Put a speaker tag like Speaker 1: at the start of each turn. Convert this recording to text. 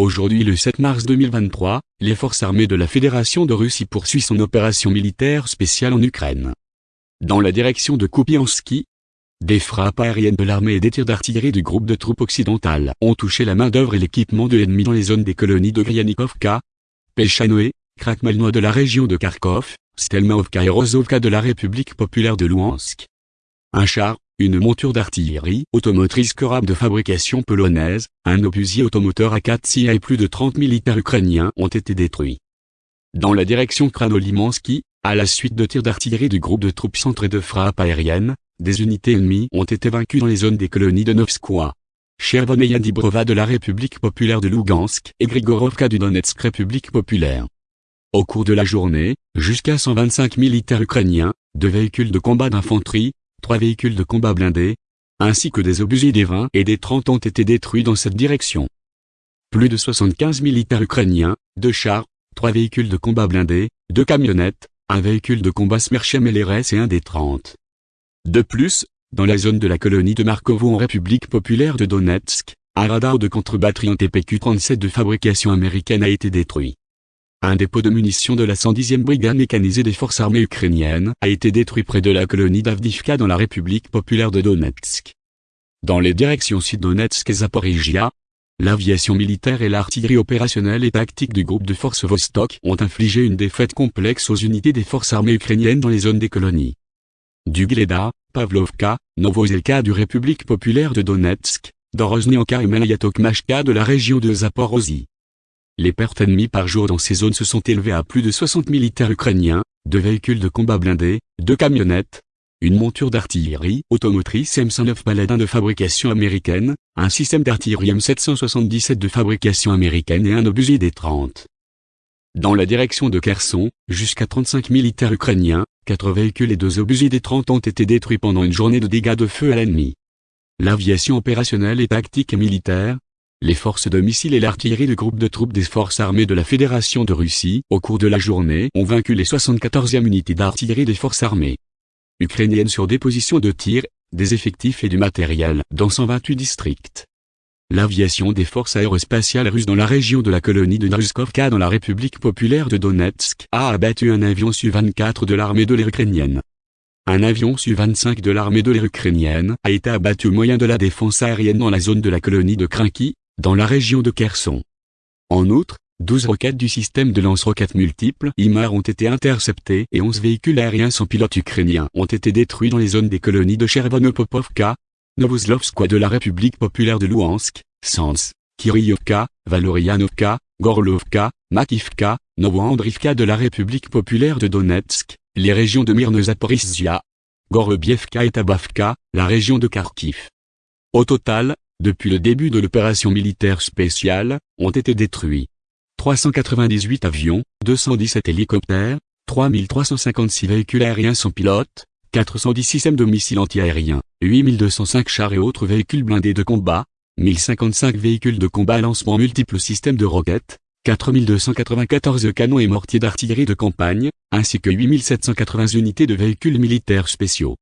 Speaker 1: Aujourd'hui le 7 mars 2023, les forces armées de la Fédération de Russie poursuivent son opération militaire spéciale en Ukraine. Dans la direction de Kupiansky, des frappes aériennes de l'armée et des tirs d'artillerie du groupe de troupes occidentales ont touché la main-d'œuvre et l'équipement de l'ennemi dans les zones des colonies de Gryanikovka, Pelchanoe, Krakmalno de la région de Kharkov, Stelmaovka et Rozovka de la République populaire de Louhansk. Un char, une monture d'artillerie automotrice Korab de fabrication polonaise, un obusier automoteur A4 et plus de 30 militaires ukrainiens ont été détruits. Dans la direction Kranolimansky, à la suite de tirs d'artillerie du groupe de troupes centrées de frappe aérienne, des unités ennemies ont été vaincues dans les zones des colonies de Novskoye. Chervoneia Dibrova de la République populaire de Lugansk et Grigorovka du Donetsk République populaire. Au cours de la journée, jusqu'à 125 militaires ukrainiens, deux véhicules de combat d'infanterie, trois véhicules de combat blindés, ainsi que des obusiers des 20 et des 30 ont été détruits dans cette direction. Plus de 75 militaires ukrainiens, deux chars, trois véhicules de combat blindés, deux camionnettes, un véhicule de combat Smerchem LRS et un des 30. De plus, dans la zone de la colonie de Markovo en République populaire de Donetsk, un radar de contre-batterie en TPQ-37 de fabrication américaine a été détruit. Un dépôt de munitions de la 110e brigade mécanisée des forces armées ukrainiennes a été détruit près de la colonie d'Avdivka dans la République populaire de Donetsk. Dans les directions sud-Donetsk et Zaporizhia, l'aviation militaire et l'artillerie opérationnelle et tactique du groupe de forces Vostok ont infligé une défaite complexe aux unités des forces armées ukrainiennes dans les zones des colonies du Gleda, Pavlovka, Novozelka du République populaire de Donetsk, Dorozhnyanka et Melayatokmashka de la région de Zaporozhye. Les pertes ennemies par jour dans ces zones se sont élevées à plus de 60 militaires ukrainiens, deux véhicules de combat blindés, deux camionnettes, une monture d'artillerie automotrice M109 Paladin de fabrication américaine, un système d'artillerie M777 de fabrication américaine et un obusier des 30. Dans la direction de Kherson, jusqu'à 35 militaires ukrainiens, 4 véhicules et 2 obusiers des 30 ont été détruits pendant une journée de dégâts de feu à l'ennemi. L'aviation opérationnelle et tactique et militaire, les forces de missiles et l'artillerie du groupe de troupes des forces armées de la Fédération de Russie, au cours de la journée, ont vaincu les 74e unités d'artillerie des forces armées ukrainiennes sur des positions de tir, des effectifs et du matériel dans 128 districts. L'aviation des forces aérospatiales russes dans la région de la colonie de Druzkovka dans la République populaire de Donetsk a abattu un avion Su-24 de l'armée de l'air ukrainienne. Un avion Su-25 de l'armée de l'air ukrainienne a été abattu au moyen de la défense aérienne dans la zone de la colonie de Krinky, dans la région de Kherson. En outre, 12 roquettes du système de lance-roquettes multiples IMAR ont été interceptées et 11 véhicules aériens sans pilote ukrainiens ont été détruits dans les zones des colonies de Chervonopopovka, Novoslovskoye de la République populaire de Louhansk, Sans, Kiryovka, Valorianovka, Gorlovka, Makivka, Novoandrivka de la République populaire de Donetsk, les régions de Myrne Zaporizhia, Gorobievka et Tabavka, la région de Kharkiv. Au total, depuis le début de l'opération militaire spéciale, ont été détruits 398 avions, 217 hélicoptères, 3356 véhicules aériens sans pilote, 410 systèmes de missiles antiaériens, 8205 chars et autres véhicules blindés de combat, 1055 véhicules de combat lancement multiples systèmes de roquettes, 4294 canons et mortiers d'artillerie de campagne, ainsi que 8780 unités de véhicules militaires spéciaux.